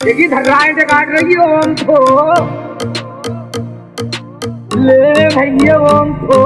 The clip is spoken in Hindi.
देखिए धर्राएँ से काट रही है ओम को ले भैया ओम को